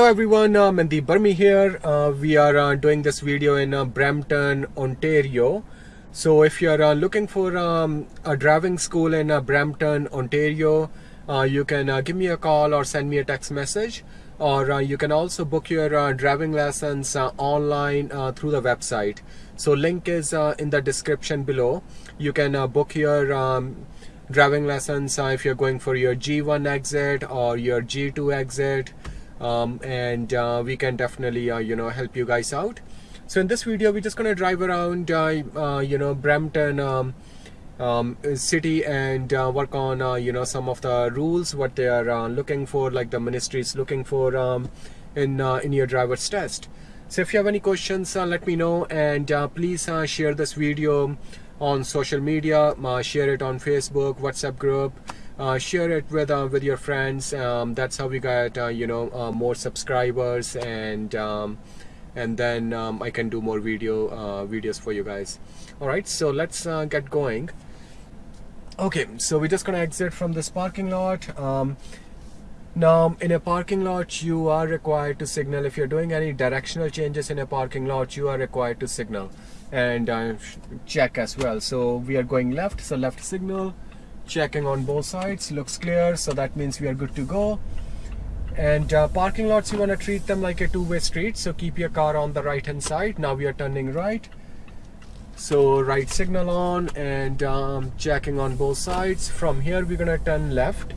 everyone, uh, Mandeep Burmi here. Uh, we are uh, doing this video in uh, Brampton, Ontario. So if you're uh, looking for um, a driving school in uh, Brampton, Ontario, uh, you can give me a call or send me a text message. Or you can also book your driving lessons online through the website. So link is in the description below. You can book your um, driving lessons if you're going for your G1 exit or your G2 exit um, and uh, we can definitely uh, you know help you guys out. So in this video we're just gonna drive around uh, uh, you know Brampton um, um, city and uh, work on you know some of the rules what they are looking for like the ministry is looking for um, in in your driver's test. So if you have any questions let me know and please share this video on social media share it on Facebook WhatsApp group uh, share it with uh, with your friends. Um, that's how we get uh, you know uh, more subscribers and um, and then um, I can do more video uh, videos for you guys. All right so let's uh, get going. Okay so we're just gonna exit from this parking lot. Um, now in a parking lot you are required to signal. If you're doing any directional changes in a parking lot you are required to signal and uh, check as well. So we are going left. So left signal checking on both sides looks clear so that means we are good to go. And uh, parking lots you want to treat them like a two-way street so keep your car on the right hand side. Now we are turning right. So right signal on and um, checking on both sides. From here we're gonna turn left.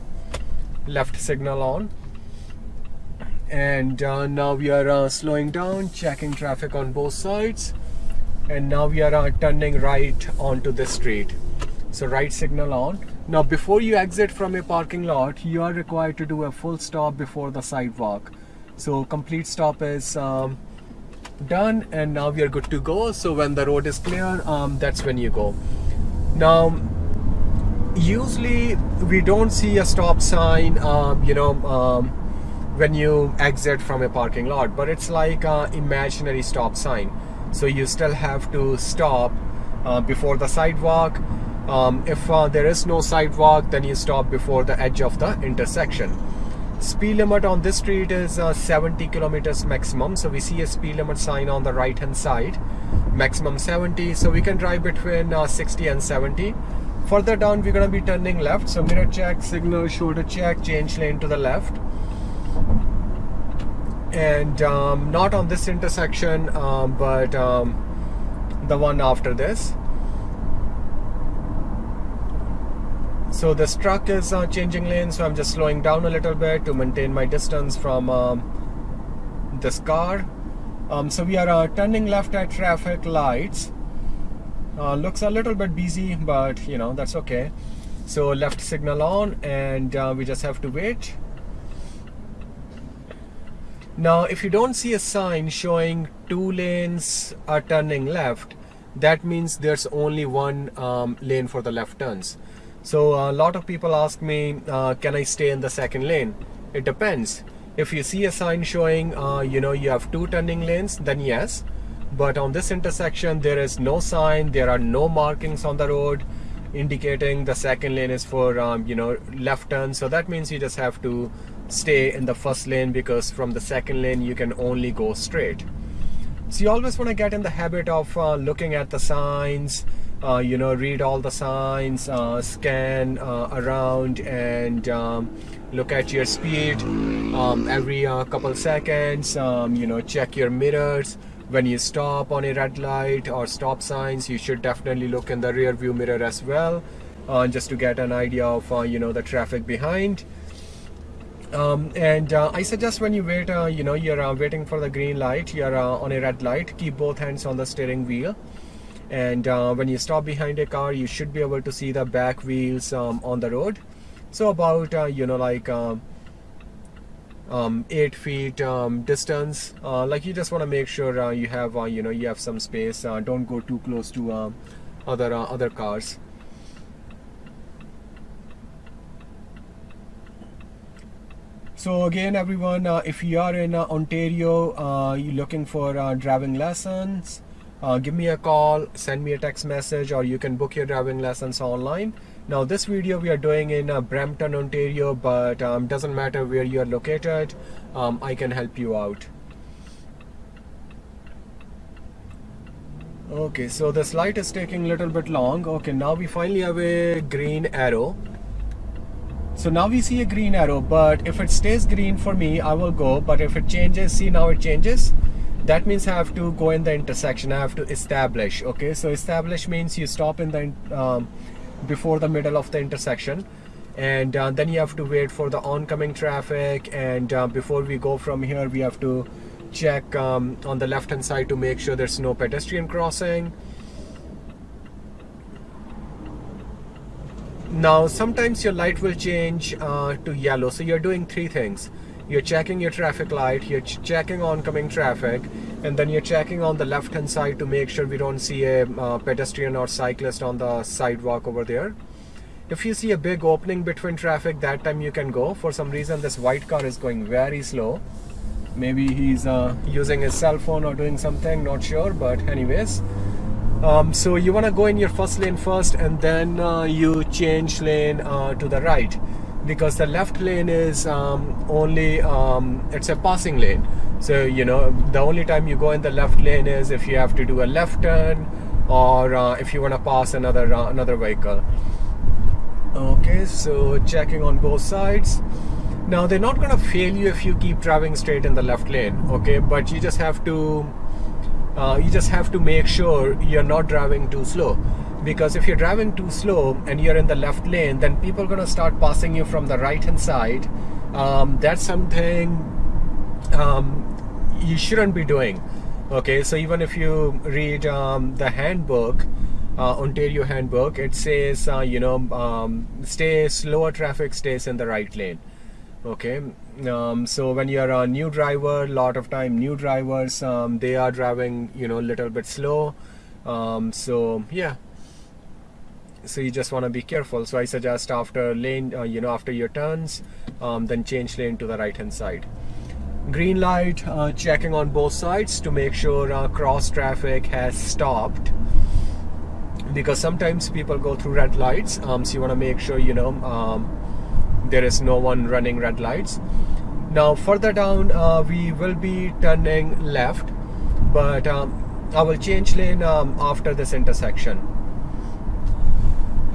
Left signal on. And uh, now we are uh, slowing down checking traffic on both sides. And now we are uh, turning right onto the street. So right signal on now before you exit from a parking lot you are required to do a full stop before the sidewalk. So complete stop is um, done and now we are good to go. So when the road is clear um, that's when you go. Now usually we don't see a stop sign um, you know um, when you exit from a parking lot but it's like a imaginary stop sign. So you still have to stop uh, before the sidewalk um, if uh, there is no sidewalk then you stop before the edge of the intersection. Speed limit on this street is uh, 70 kilometers maximum. So we see a speed limit sign on the right hand side. Maximum 70 so we can drive between uh, 60 and 70 further down we're going to be turning left. So mirror check signal shoulder check change lane to the left. And um, not on this intersection um, but um, the one after this so this truck is uh, changing lanes so I'm just slowing down a little bit to maintain my distance from um, this car. Um, so we are uh, turning left at traffic lights. Uh, looks a little bit busy but you know that's okay. So left signal on and uh, we just have to wait. Now if you don't see a sign showing two lanes are turning left that means there's only one um, lane for the left turns so a lot of people ask me, uh, can I stay in the second lane? It depends. If you see a sign showing, uh, you know, you have two turning lanes, then yes. But on this intersection, there is no sign. There are no markings on the road indicating the second lane is for, um, you know, left turn. So that means you just have to stay in the first lane because from the second lane, you can only go straight. So you always want to get in the habit of uh, looking at the signs, uh, you know read all the signs uh, scan uh, around and um, look at your speed um, every uh, couple seconds um, you know check your mirrors. When you stop on a red light or stop signs you should definitely look in the rear view mirror as well uh, just to get an idea of uh, you know the traffic behind. Um, and I suggest when you wait, you know, you're waiting for the green light, you're on a red light, keep both hands on the steering wheel and uh, when you stop behind a car you should be able to see the back wheels um, on the road. So about uh, you know like um, um, eight feet um, distance uh, like you just want to make sure uh, you have uh, you know you have some space uh, don't go too close to other other cars. So again everyone, if you are in Ontario, you're looking for driving lessons, uh, give me a call, send me a text message, or you can book your driving lessons online. now this video we are doing in uh, Brampton Ontario but um, doesn't matter where you are located um, I can help you out. Okay so this light is taking a little bit long. Okay now we finally have a green arrow. So now we see a green arrow but if it stays green for me I will go but if it changes see now it changes that means I have to go in the intersection. I have to establish okay? So establish means you stop in the um, before the middle of the intersection. And uh, then you have to wait for the oncoming traffic. And uh, before we go from here we have to check um, on the left hand side to make sure there's no pedestrian crossing. Now sometimes your light will change uh, to yellow. So you're doing three things you're checking your traffic light you're ch checking oncoming traffic and then you're checking on the left hand side to make sure we don't see a uh, pedestrian or cyclist on the sidewalk over there. If you see a big opening between traffic that time you can go. For some reason this white car is going very slow. Maybe he's uh, using his cell phone or doing something not sure but anyways. Um, so you want to go in your first lane first and then uh, you change lane uh, to the right because the left lane is um, only um, it's a passing lane. So you know the only time you go in the left lane is if you have to do a left turn or uh, if you want to pass another uh, another vehicle. Okay so checking on both sides. Now they're not gonna fail you if you keep driving straight in the left lane okay? But you just have to uh, you just have to make sure you're not driving too slow because if you're driving too slow and you're in the left lane then people are going to start passing you from the right hand side. Um, that's something um, you shouldn't be doing. Okay so even if you read um, the handbook uh, Ontario handbook it says uh, you know um, stay slower traffic stays in the right lane. Okay um, so when you're a new driver a lot of time new drivers um, they are driving you know a little bit slow. Um, so yeah so you just want to be careful. So I suggest after lane uh, you know after your turns um, then change lane to the right hand side. Green light uh, checking on both sides to make sure uh, cross traffic has stopped. Because sometimes people go through red lights um, so you want to make sure you know um, there is no one running red lights. Now further down uh, we will be turning left but um, I will change lane um, after this intersection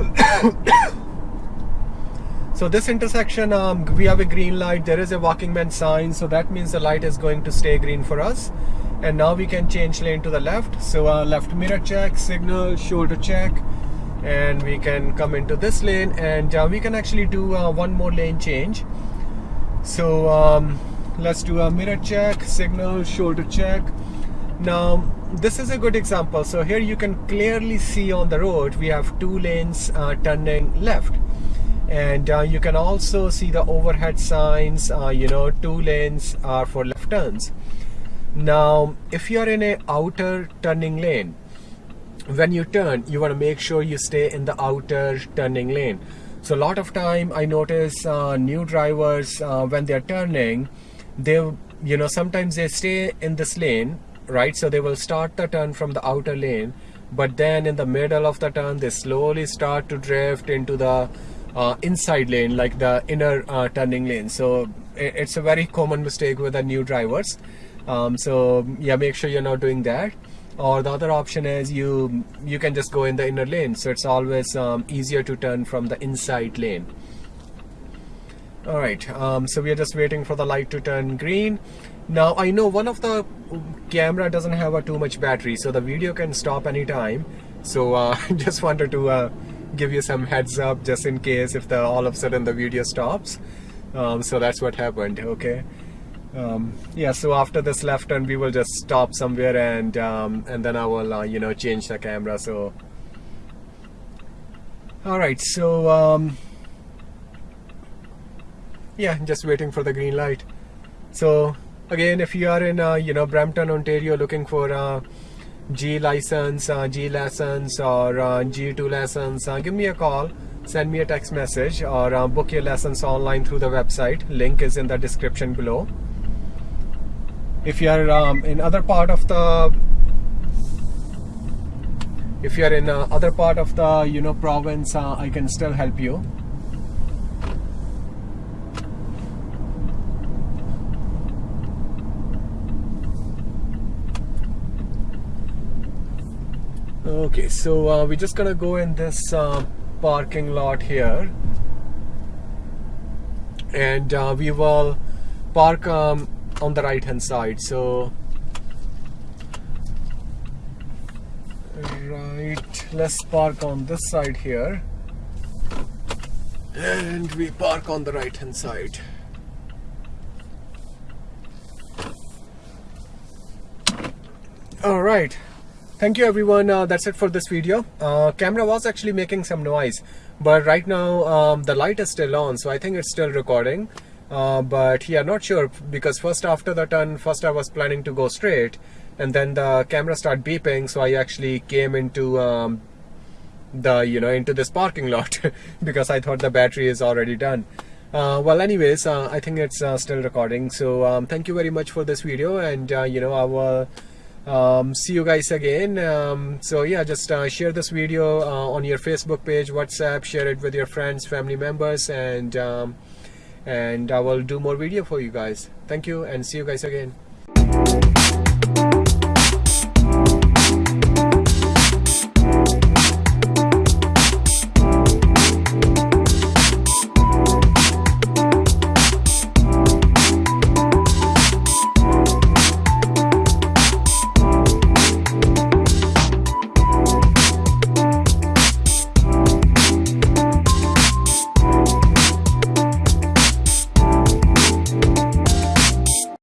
so this intersection um, we have a green light. There is a walking man sign. So that means the light is going to stay green for us. And now we can change lane to the left. So uh, left mirror check signal shoulder check. And we can come into this lane. And uh, we can actually do uh, one more lane change. So um, let's do a mirror check signal shoulder check now this is a good example. So here you can clearly see on the road we have two lanes uh, turning left. And uh, you can also see the overhead signs uh, you know two lanes are for left turns. Now if you are in a outer turning lane when you turn you want to make sure you stay in the outer turning lane. So a lot of time I notice uh, new drivers uh, when they're turning they you know sometimes they stay in this lane right? So they will start the turn from the outer lane but then in the middle of the turn they slowly start to drift into the uh, inside lane like the inner uh, turning lane. So it's a very common mistake with the new drivers. Um, so yeah make sure you're not doing that. Or the other option is you you can just go in the inner lane. So it's always um, easier to turn from the inside lane. All right um, so we are just waiting for the light to turn green now I know one of the camera doesn't have a too much battery so the video can stop anytime. So uh, just wanted to uh, give you some heads up just in case if the all of a sudden the video stops. Um, so that's what happened okay? Um, yeah so after this left turn we will just stop somewhere and um, and then I will uh, you know change the camera so. All right so um, yeah just waiting for the green light. So again if you are in uh, you know Brampton Ontario looking for a G license uh, G lessons or uh, G2 lessons uh, give me a call send me a text message or uh, book your lessons online through the website. Link is in the description below. If you are um, in other part of the if you're in uh, other part of the you know province uh, I can still help you okay so uh, we're just gonna go in this uh, parking lot here. And uh, we will park um, on the right hand side so. Right let's park on this side here. And we park on the right hand side. All right thank you everyone. Uh, that's it for this video. Uh, camera was actually making some noise but right now um, the light is still on so I think it's still recording. Uh, but yeah not sure because first after the turn first I was planning to go straight and then the camera started beeping so I actually came into um, the you know into this parking lot because I thought the battery is already done. Uh, well anyways uh, I think it's uh, still recording. So um, thank you very much for this video and uh, you know I will um, see you guys again. Um, so yeah just uh, share this video uh, on your Facebook page WhatsApp share it with your friends family members and um, and I will do more video for you guys. Thank you and see you guys again